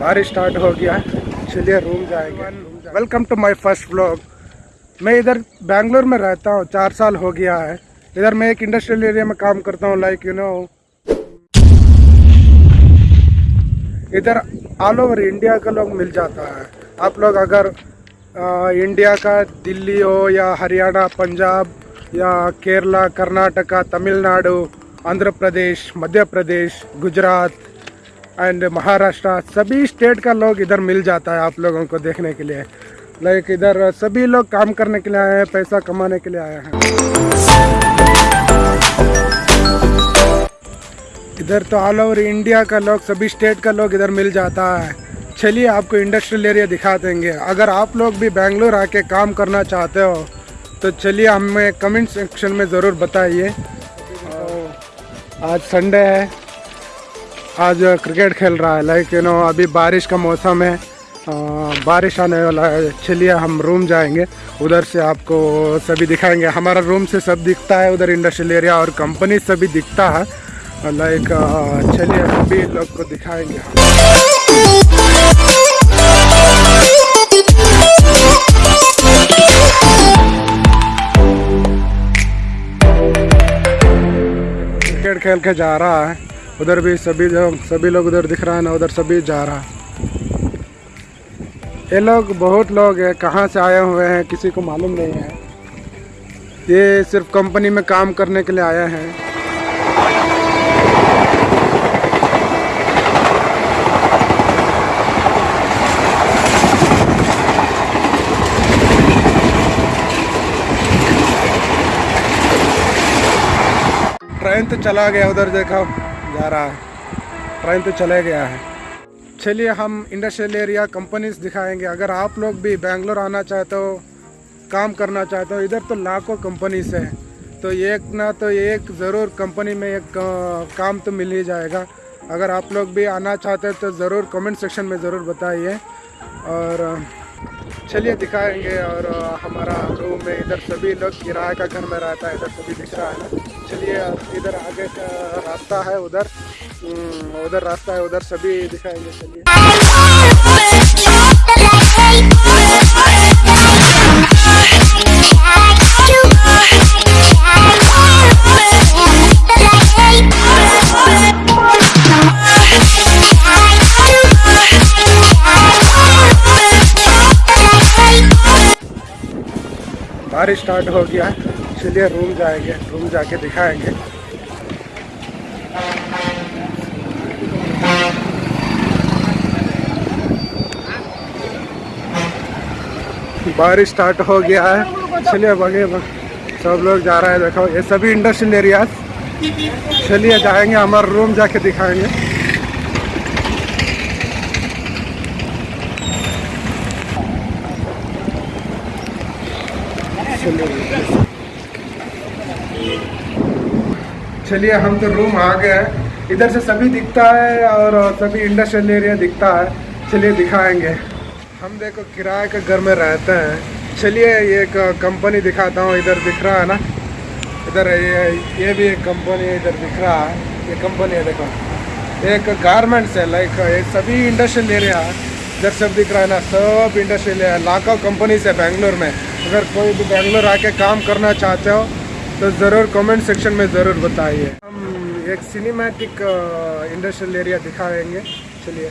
बारिश स्टार्ट हो गया चलिए रूम जाएँगे। Welcome to my first vlog मैं इधर बैंगलोर में रहता हूँ चार साल हो गया है। इधर मैं एक इंडस्ट्रियल एरिया में काम करता हूँ लाइक यू नो इधर ऑल ओवर इंडिया का लोग मिल जाता है। आप लोग अगर आ, इंडिया का दिल्ली हो या हरियाणा पंजाब या केरला कर्नाटका तमिलनाडु आंध्र प्रदेश मध्य प्रदेश गुजरात एंड महाराष्ट्र सभी स्टेट का लोग इधर मिल जाता है आप लोगों को देखने के लिए। लाइक इधर सभी लोग काम करने के लिए आए हैं, पैसा कमाने के लिए आए हैं। इधर तो ऑल ओवर इंडिया का लोग, सभी स्टेट का लोग इधर मिल जाता है। चलिए आपको इंडस्ट्रियल एरिया दिखा देंगे। अगर आप लोग भी बेंगलोर आके काम करना चाहते हो तो चलिए हमें कमेंट सेक्शन में ज़रूर बताइए। आज संडे है। आज क्रिकेट खेल रहा है लाइक यू नो अभी बारिश का मौसम है आ, बारिश आने वाला है चलिए हम रूम जाएँगे उधर से आपको सभी दिखाएँगे। हमारा रूम से सब दिखता है उधर इंडस्ट्रियल एरिया और कंपनी सभी दिखता है लाइक चलिए सभी लोग को दिखाएँगे क्रिकेट खेल के जा रहा है। उधर भी सभी लोग सभी लोग उधर दिख रहा है ना, उधर सभी जा रहा है। ये लोग, बहुत लोग हैं, कहाँ से आए हुए हैं, किसी को मालूम नहीं है। ये सिर्फ़ कंपनी में काम करने के लिए आए हैं। ट्रेन तो चला गया उधर, देखो। जा रहा है। ट्रेन तो चले गया है। चलिए हम इंडस्ट्रियल एरिया कंपनीज़ दिखाएँगे। अगर आप लोग भी बेंगलोर आना चाहते हो, काम करना चाहते हो, इधर तो लाखों कंपनीज़ है। तो एक ना तो एक ज़रूर कंपनी में एक काम तो मिल ही जाएगा। अगर आप लोग भी आना चाहते हैं तो ज़रूर कमेंट सेक्शन में ज़रूर बताइए। और चलिए दिखाएँगे और हमारा रूम में इधर सभी लोग किराए का घर में रहता है इधर सभी दिख रहा है चलिए इधर आगे का रास्ता है उधर। हम्म, उधर रास्ता है उधर सभी दिखाएँगे चलिए। बारिश स्टार्ट हो गया इसलिए रूम जाएँगे रूम जाके दिखाएँगे। बारिश स्टार्ट हो गया है। चलिए बगे सब लोग जा रहे हैं। देखो, ये सभी इंडस्ट्रियल एरियाज़ चलिए जाएँगे, हमारा रूम जाके दिखाएँगे। चलिए, हम तो रूम आ गए हैं। इधर से सभी दिखता है और सभी इंडस्ट्रियल एरिया दिखता है। चलिए, दिखाएँगे। हम देखो, किराए के घर में रहते हैं। चलिए, ये एक कंपनी दिखाता हूँ। इधर दिख रहा है ना? इधर ये ये भी एक कंपनी है, इधर दिख रहा है। ये कंपनी है, देखो। एक गारमेंट्स है लाइक ये सभी इंडस्ट्रियल एरिया इधर सब दिख रहा है ना? सब इंडस्ट्रियल एरिया लाखों कंपनीज़ है, बेंगलोर में। अगर कोई भी बैंगलोर आके काम करना चाहते हो तो ज़रूर कमेंट सेक्शन में ज़रूर बताइए। हम एक सिनेमैटिक इंडस्ट्रियल एरिया दिखाएँगे। चलिए।